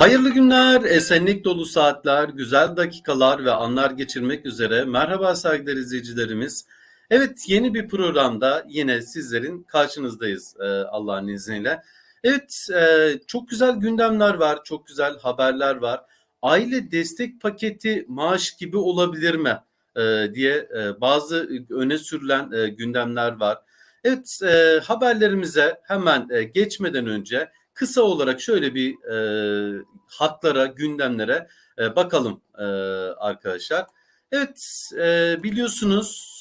Hayırlı günler, esenlik dolu saatler, güzel dakikalar ve anlar geçirmek üzere. Merhaba saygıdeğer izleyicilerimiz. Evet yeni bir programda yine sizlerin karşınızdayız e, Allah'ın izniyle. Evet e, çok güzel gündemler var, çok güzel haberler var. Aile destek paketi maaş gibi olabilir mi e, diye bazı öne sürülen gündemler var. Evet haberlerimize hemen geçmeden önce kısa olarak şöyle bir e, haklara, gündemlere e, bakalım e, arkadaşlar. Evet e, biliyorsunuz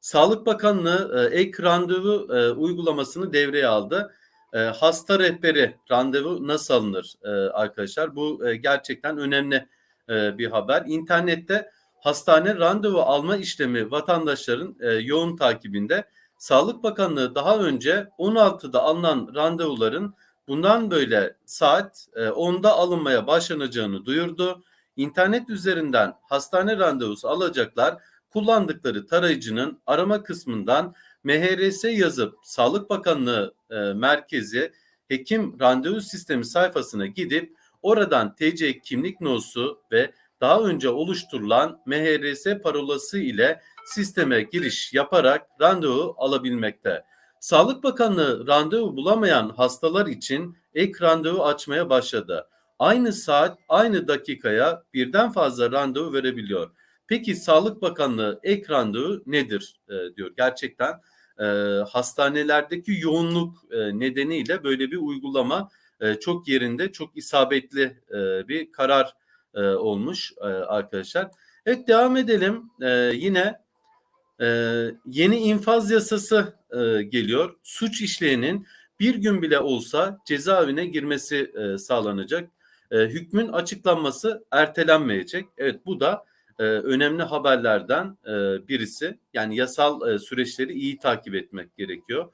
Sağlık Bakanlığı e, ek randevu e, uygulamasını devreye aldı. E, hasta rehberi randevu nasıl alınır e, arkadaşlar? Bu e, gerçekten önemli e, bir haber. İnternette hastane randevu alma işlemi vatandaşların e, yoğun takibinde. Sağlık Bakanlığı daha önce 16'da alınan randevuların bundan böyle saat 10'da e, alınmaya başlanacağını duyurdu. İnternet üzerinden hastane randevusu alacaklar kullandıkları tarayıcının arama kısmından MHRS yazıp Sağlık Bakanlığı e, merkezi hekim randevu sistemi sayfasına gidip oradan TC kimlik nosu ve daha önce oluşturulan MHRS parolası ile sisteme giriş yaparak randevu alabilmekte. Sağlık Bakanlığı randevu bulamayan hastalar için ek randevu açmaya başladı. Aynı saat, aynı dakikaya birden fazla randevu verebiliyor. Peki Sağlık Bakanlığı ek randevu nedir e, diyor. Gerçekten e, hastanelerdeki yoğunluk e, nedeniyle böyle bir uygulama e, çok yerinde, çok isabetli e, bir karar e, olmuş e, arkadaşlar. Evet devam edelim. E, yine ee, yeni infaz yasası e, geliyor. Suç işleyenin bir gün bile olsa cezaevine girmesi e, sağlanacak. E, hükmün açıklanması ertelenmeyecek. Evet bu da e, önemli haberlerden e, birisi. Yani yasal e, süreçleri iyi takip etmek gerekiyor.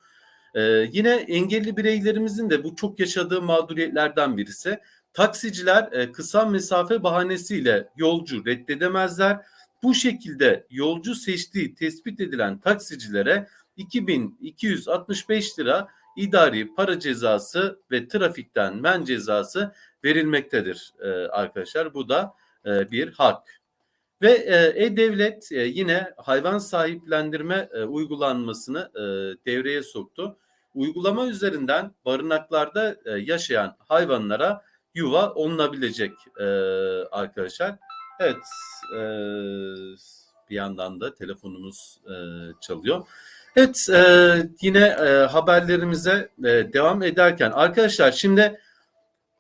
E, yine engelli bireylerimizin de bu çok yaşadığı mağduriyetlerden birisi. Taksiciler e, kısa mesafe bahanesiyle yolcu reddedemezler bu şekilde yolcu seçtiği tespit edilen taksicilere 2265 lira idari para cezası ve trafikten men cezası verilmektedir e, arkadaşlar. Bu da e, bir hak. Ve e, E-Devlet yine hayvan sahiplendirme uygulanmasını devreye soktu. Uygulama üzerinden barınaklarda yaşayan hayvanlara yuva olunabilecek arkadaşlar. Evet, e, bir yandan da telefonumuz e, çalıyor. Evet, e, yine e, haberlerimize e, devam ederken arkadaşlar şimdi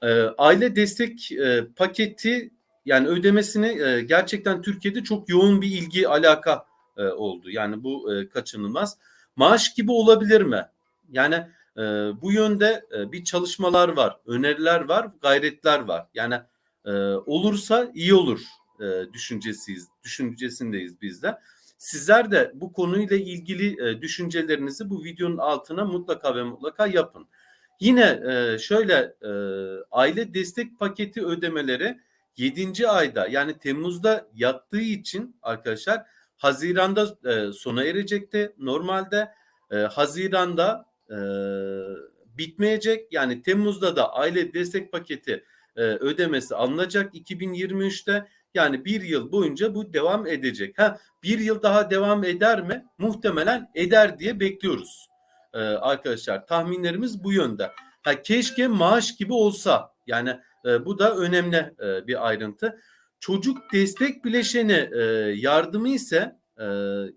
e, aile destek e, paketi yani ödemesini e, gerçekten Türkiye'de çok yoğun bir ilgi alaka e, oldu. Yani bu e, kaçınılmaz. Maaş gibi olabilir mi? Yani e, bu yönde e, bir çalışmalar var, öneriler var, gayretler var. Yani e, olursa iyi olur e, düşüncesiyiz, düşüncesindeyiz biz de. Sizler de bu konuyla ilgili e, düşüncelerinizi bu videonun altına mutlaka ve mutlaka yapın. Yine e, şöyle e, aile destek paketi ödemeleri 7. ayda yani Temmuz'da yattığı için arkadaşlar Haziran'da e, sona erecekti. Normalde e, Haziran'da e, bitmeyecek. Yani Temmuz'da da aile destek paketi e, ödemesi alınacak 2023'te. Yani bir yıl boyunca bu devam edecek. Ha, bir yıl daha devam eder mi? Muhtemelen eder diye bekliyoruz ee, arkadaşlar. Tahminlerimiz bu yönde. Ha, keşke maaş gibi olsa. Yani e, bu da önemli e, bir ayrıntı. Çocuk destek bileşeni e, yardımı ise e,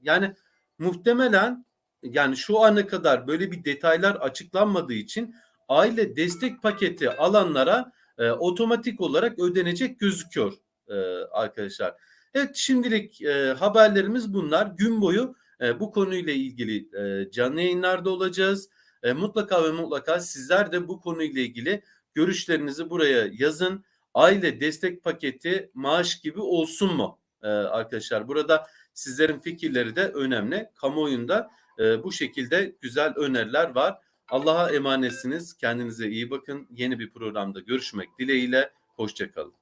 yani muhtemelen yani şu ana kadar böyle bir detaylar açıklanmadığı için aile destek paketi alanlara e, otomatik olarak ödenecek gözüküyor e, arkadaşlar. Evet şimdilik e, haberlerimiz bunlar. Gün boyu e, bu konuyla ilgili e, canlı yayınlarda olacağız. E, mutlaka ve mutlaka sizler de bu konuyla ilgili görüşlerinizi buraya yazın. Aile destek paketi maaş gibi olsun mu e, arkadaşlar? Burada sizlerin fikirleri de önemli. Kamuoyunda e, bu şekilde güzel öneriler var. Allah'a emanetsiniz. Kendinize iyi bakın. Yeni bir programda görüşmek dileğiyle. Hoşçakalın.